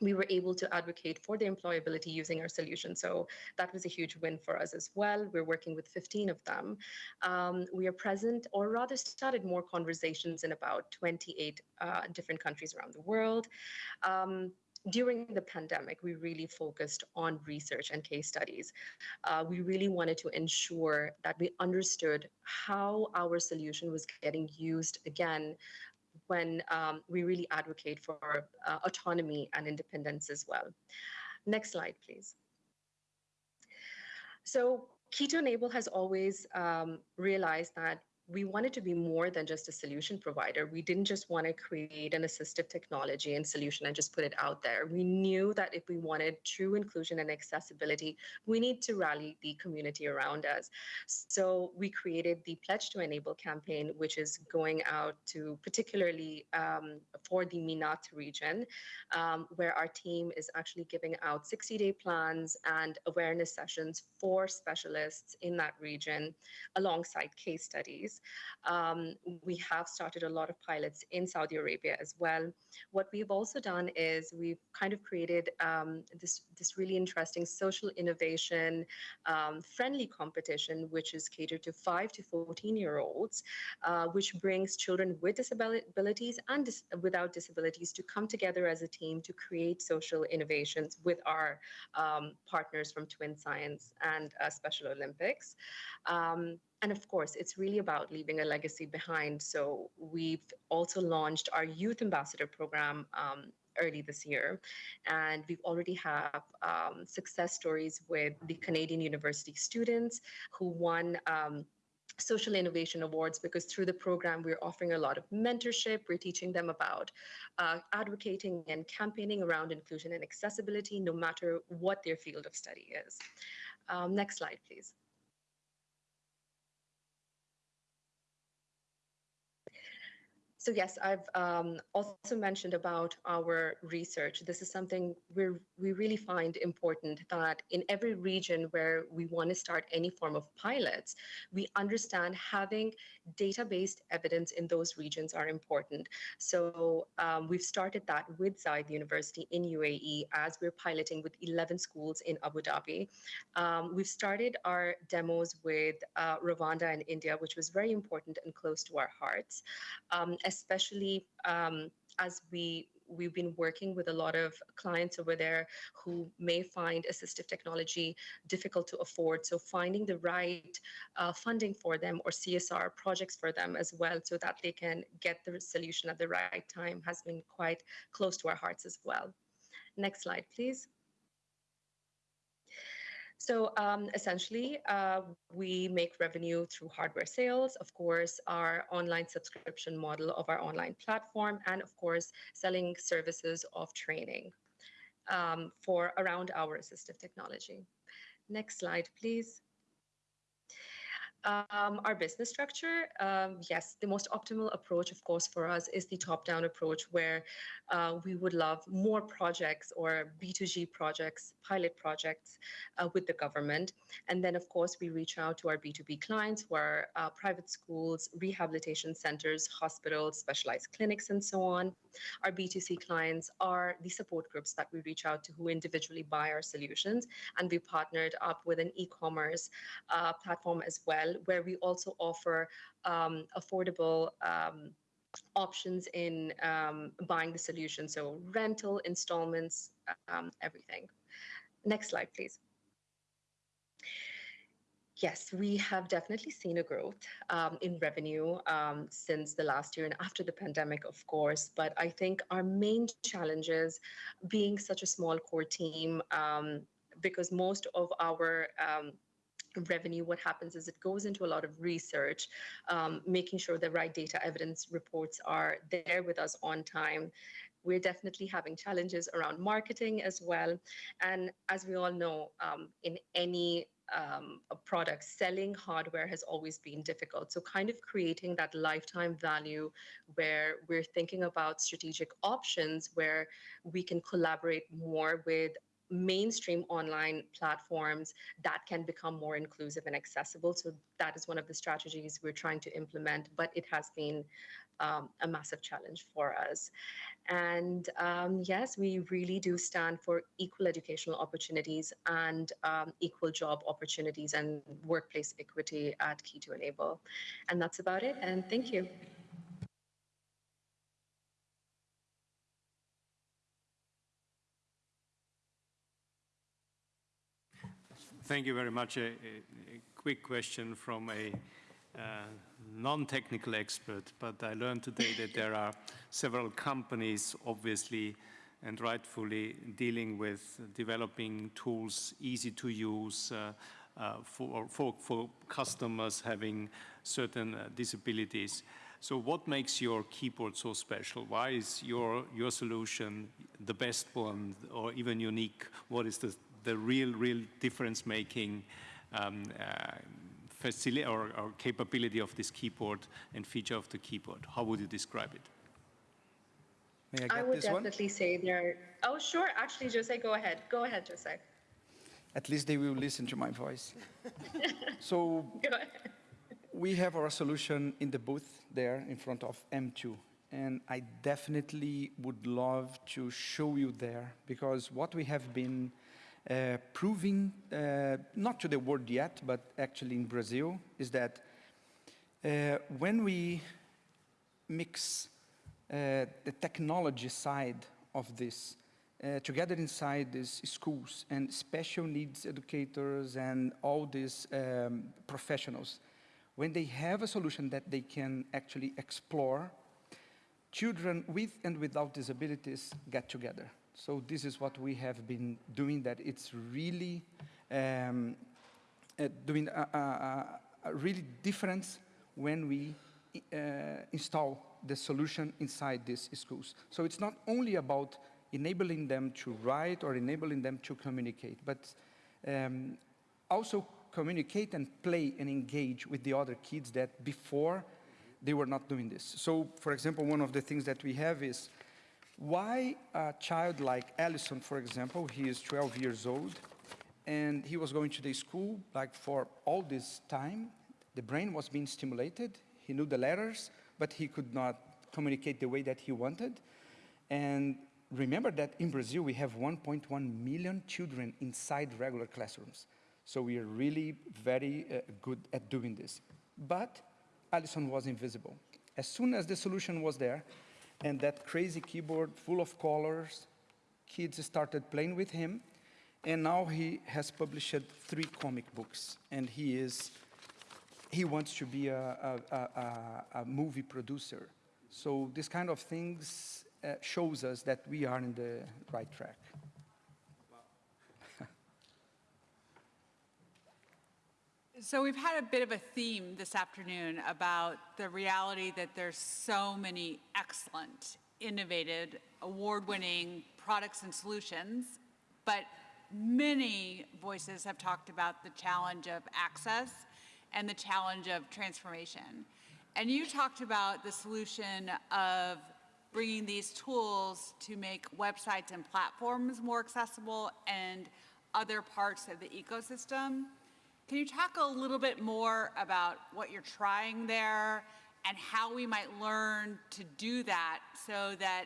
we were able to advocate for the employability using our solution. So that was a huge win for us as well. We're working with 15 of them. Um, we are present, or rather started more conversations in about 28 uh, different countries around the world. Um, during the pandemic, we really focused on research and case studies. Uh, we really wanted to ensure that we understood how our solution was getting used again when um, we really advocate for uh, autonomy and independence as well. Next slide, please. So Key Enable has always um, realized that we wanted to be more than just a solution provider. We didn't just want to create an assistive technology and solution and just put it out there. We knew that if we wanted true inclusion and accessibility, we need to rally the community around us. So we created the Pledge to Enable campaign, which is going out to particularly um, for the MENAT region, um, where our team is actually giving out 60 day plans and awareness sessions for specialists in that region alongside case studies. Um, we have started a lot of pilots in Saudi Arabia as well. What we've also done is we've kind of created um, this, this really interesting social innovation um, friendly competition, which is catered to 5 to 14 year olds, uh, which brings children with disabilities and dis without disabilities to come together as a team to create social innovations with our um, partners from Twin Science and uh, Special Olympics. Um, and of course, it's really about leaving a legacy behind. So we've also launched our Youth Ambassador program um, early this year. And we've already have um, success stories with the Canadian University students who won um, social innovation awards because through the program we're offering a lot of mentorship we're teaching them about uh, advocating and campaigning around inclusion and accessibility no matter what their field of study is um, next slide please So yes, I've um, also mentioned about our research. This is something we we really find important that in every region where we want to start any form of pilots, we understand having data-based evidence in those regions are important. So um, we've started that with Zayed University in UAE as we're piloting with 11 schools in Abu Dhabi. Um, we've started our demos with uh, Rwanda and India, which was very important and close to our hearts. Um, especially um, as we we've been working with a lot of clients over there who may find assistive technology difficult to afford. So finding the right uh, funding for them or CSR projects for them as well so that they can get the solution at the right time has been quite close to our hearts as well. Next slide, please. So um, essentially, uh, we make revenue through hardware sales, of course, our online subscription model of our online platform, and of course, selling services of training um, for around our assistive technology. Next slide, please. Um, our business structure, um, yes, the most optimal approach, of course, for us is the top-down approach where uh, we would love more projects or B2G projects, pilot projects uh, with the government. And then, of course, we reach out to our B2B clients who are uh, private schools, rehabilitation centers, hospitals, specialized clinics, and so on. Our B2C clients are the support groups that we reach out to who individually buy our solutions. And we partnered up with an e-commerce uh, platform as well, where we also offer um, affordable um, options in um, buying the solution. So rental, installments, um, everything. Next slide, please. Yes, we have definitely seen a growth um, in revenue um, since the last year and after the pandemic, of course. But I think our main challenges, being such a small core team, um, because most of our revenue, what happens is it goes into a lot of research, um, making sure the right data evidence reports are there with us on time. We're definitely having challenges around marketing as well. And as we all know, um, in any um, a product, selling hardware has always been difficult. So, kind of creating that lifetime value where we're thinking about strategic options where we can collaborate more with mainstream online platforms that can become more inclusive and accessible. So that is one of the strategies we're trying to implement, but it has been um, a massive challenge for us. And um, yes, we really do stand for equal educational opportunities and um, equal job opportunities and workplace equity at Key to Enable. And that's about it. And thank you. Thank you very much. A, a, a quick question from a uh, non-technical expert, but I learned today that there are several companies, obviously and rightfully, dealing with developing tools easy to use uh, uh, for, for, for, customers having certain uh, disabilities. So what makes your keyboard so special? Why is your, your solution the best one or even unique? What is the, the real, real difference-making um, uh, facility or, or, capability of this keyboard and feature of the keyboard? How would you describe it? May I get I would this definitely one? say there. Oh, sure. Actually, Jose, go ahead. Go ahead, Jose. At least they will listen to my voice. (laughs) so Go ahead. we have our solution in the booth there in front of M2. And I definitely would love to show you there because what we have been uh, proving, uh, not to the world yet, but actually in Brazil, is that uh, when we mix uh, the technology side of this together inside these schools and special needs educators and all these um, professionals, when they have a solution that they can actually explore, children with and without disabilities get together. So this is what we have been doing, that it's really um, uh, doing a, a, a, really difference when we uh, install the solution inside these schools. So it's not only about enabling them to write or enabling them to communicate, but um, also communicate and play and engage with the other kids that before they were not doing this. So, for example, one of the things that we have is why a child like Allison, for example, he is 12 years old, and he was going to the school like for all this time. The brain was being stimulated. He knew the letters, but he could not communicate the way that he wanted. And remember that in Brazil, we have 1.1 million children inside regular classrooms. So we are really very uh, good at doing this. But Allison was invisible. As soon as the solution was there, and that crazy keyboard full of colors, kids started playing with him, and now he has published three comic books, and he is, he wants to be a, a, a, a movie producer. So this kind of things uh, shows us that we are in the right track. So we've had a bit of a theme this afternoon about the reality that there's so many excellent, innovative, award-winning products and solutions, but many voices have talked about the challenge of access and the challenge of transformation. And you talked about the solution of bringing these tools to make websites and platforms more accessible and other parts of the ecosystem. Can you talk a little bit more about what you're trying there and how we might learn to do that so that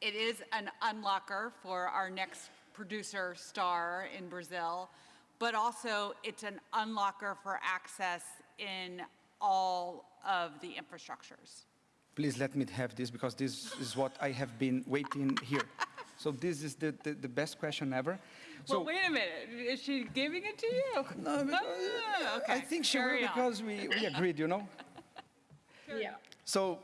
it is an unlocker for our next producer star in Brazil, but also it's an unlocker for access in all of the infrastructures? Please let me have this because this is what I have been waiting here. so this is the, the, the best question ever. So, well, wait a minute. Is she giving it to you? No, because, uh, oh, okay. I think she Carry will on. because we, we agreed, you know? (laughs) Yeah. So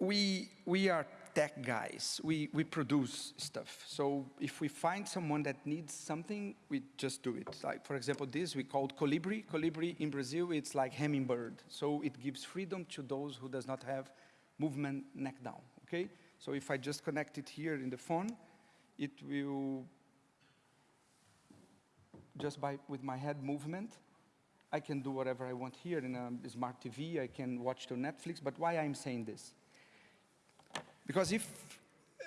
we, we are tech guys. We, we produce stuff. So if we find someone that needs something, we just do it. Like, for example, this we called Colibri. Colibri in Brazil, it's like hummingbird. So it gives freedom to those who does not have movement neck down, okay? So if I just connect it here in the phone, it will just by with my head movement, I can do whatever I want here in a smart TV. I can watch to Netflix. But why I'm saying this? Because if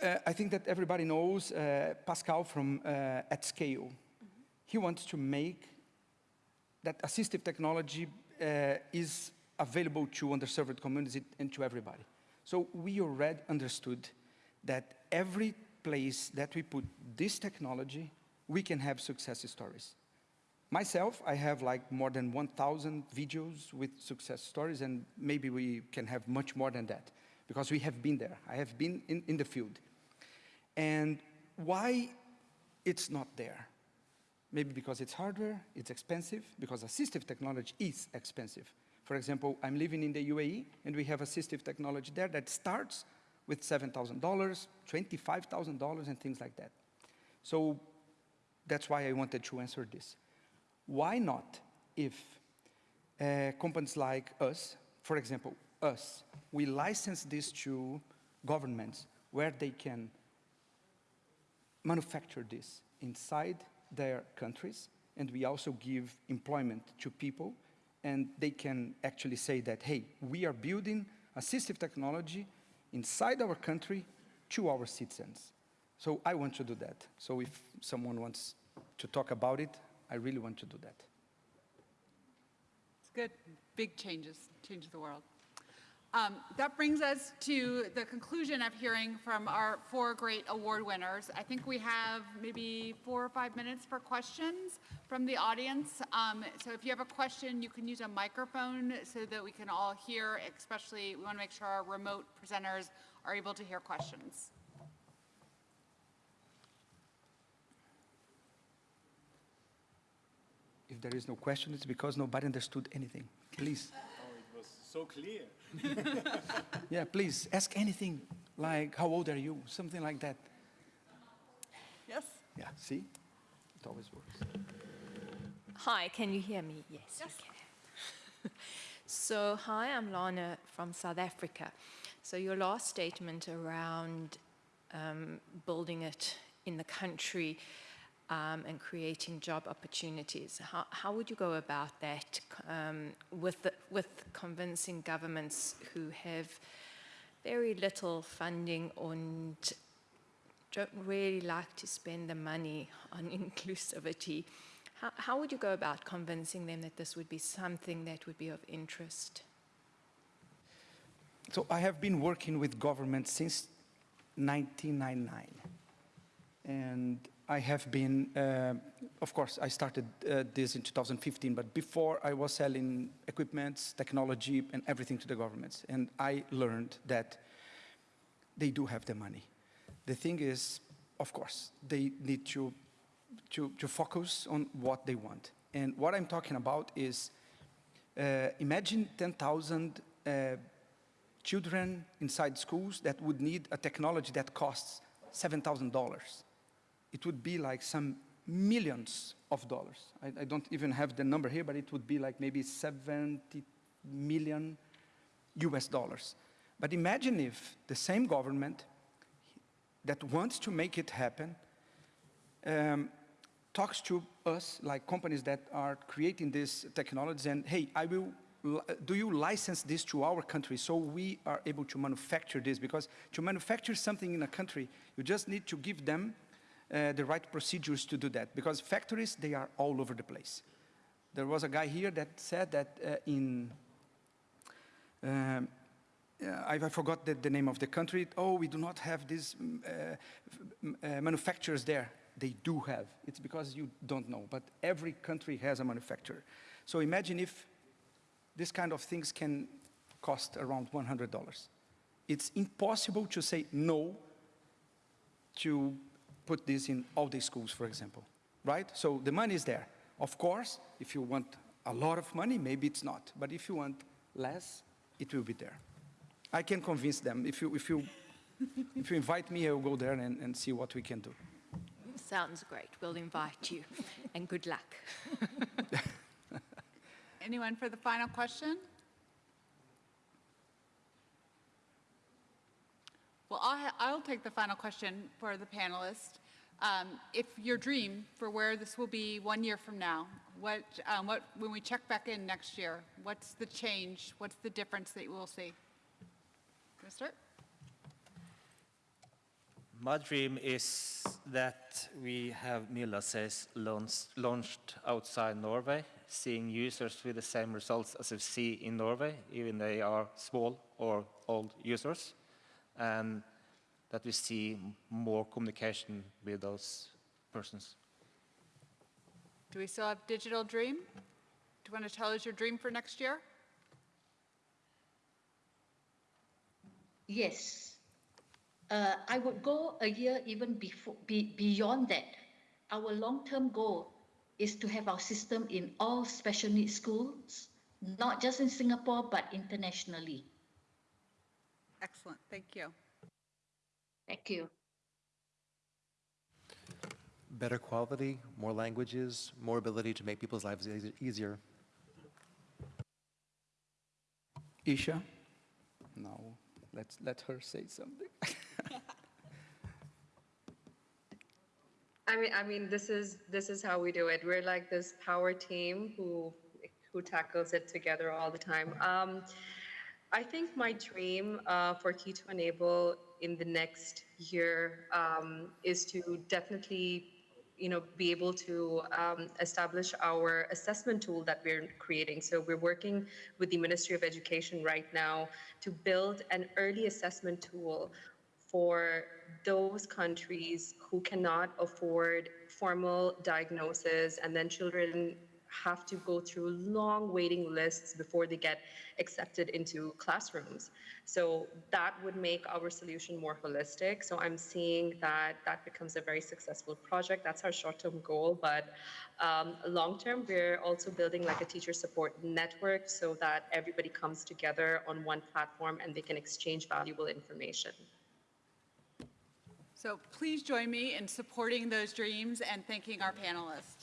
uh, I think that everybody knows uh, Pascal from uh, ATscale. He wants to make that assistive technology uh, is available to underserved communities and to everybody. So we already understood that every place that we put this technology, we can have success stories. Myself, I have like more than 1,000 videos with success stories, and maybe we can have much more than that because we have been there. I have been in, in the field. And why it's not there? Maybe because it's hardware, it's expensive, because assistive technology is expensive. For example, I'm living in the UAE, and we have assistive technology there that starts with $7,000, $25,000, and things like that. So that's why I wanted to answer this. Why not, if uh, companies like us, for example, us, we license this to governments where they can manufacture this inside their countries, and we also give employment to people, and they can actually say that, hey, we are building assistive technology inside our country to our citizens. So I want to do that. So if someone wants to talk about it, I really want to do that. It's good. Big changes, change the world. Um, that brings us to the conclusion of hearing from our four great award winners. I think we have maybe four or five minutes for questions from the audience. Um, so if you have a question, you can use a microphone so that we can all hear, especially we want to make sure our remote presenters are able to hear questions. If there is no question, it's because nobody understood anything. Please. Oh, it was so clear. (laughs) Yeah, please, ask anything, like, how old are you? Something like that. Yes? Yeah, see? It always works. Hi, can you hear me? Yes, Yes. you can. (laughs) so, hi, I'm Lana from South Africa. So, your last statement around um, building it in the country um, and creating job opportunities, how, how would you go about that um, with, the, with convincing governments who have very little funding and don't really like to spend the money on (laughs) inclusivity. How, how would you go about convincing them that this would be something that would be of interest? So I have been working with government since 1999. And I have been, uh, of course, I started uh, this in 2015, but before I was selling equipments, technology, and everything to the governments. And I learned that they do have the money. The thing is, of course, they need to, to, to focus on what they want. And what I'm talking about is, uh, imagine 10,000 uh, children inside schools that would need a technology that costs $7,000. It would be like some millions of dollars. I, I don't even have the number here, but it would be like maybe 70 million US dollars. But imagine if the same government that wants to make it happen um, talks to us, like companies that are creating this technology, and hey, I will, do you license this to our country so we are able to manufacture this? Because to manufacture something in a country, you just need to give them uh, the right procedures to do that. Because factories, they are all over the place. There was a guy here that said that uh, in um, uh, I, forgot the, the name of the country. Oh, we do not have these mm, uh, uh, manufacturers there. They do have. It's because you don't know. But every country has a manufacturer. So imagine if this kind of things can cost around $100. It's impossible to say no to put this in all the schools, for example, right? So the money is there. Of course, if you want a lot of money, maybe it's not. But if you want less, it will be there. I can convince them. If you, if you, (laughs) if you invite me, I will go there and, and see what we can do. Sounds great. We'll invite you. and good luck. (laughs) Anyone for the final question? Well, I'll, I'll take the final question for the panelists. Um, if your dream for where this will be one year from now, what, um, what, when we check back in next year, what's the change? What's the difference that you will see? Gonna start? my dream is that we have Mila-says launched, launched outside Norway, seeing users with the same results as we see in Norway, even they are small or old users, and that we see more communication with those persons. Do we still have Digital Dream? Do you want to tell us your dream for next year? Yes. Uh, I would go a year even before, be, beyond that. Our long-term goal is to have our system in all special needs schools, not just in Singapore, but internationally. Excellent, thank you. Thank you. Better quality, more languages, more ability to make people's lives eas- easier. Isha? No, let's let her say something. (laughs) I mean, I mean, this is this is how we do it. We're like this power team who who tackles it together all the time. Um, I think my dream uh, for Key to Enable in the next year um, is to definitely, you know, be able to um, establish our assessment tool that we're creating. So we're working with the Ministry of Education right now to build an early assessment tool for those countries who cannot afford formal diagnosis and then children have to go through long waiting lists before they get accepted into classrooms. So that would make our solution more holistic. So I'm seeing that that becomes a very successful project. That's our short-term goal, but um, long-term, we're also building like a teacher support network so that everybody comes together on one platform and they can exchange valuable information. So please join me in supporting those dreams and thanking our panelists.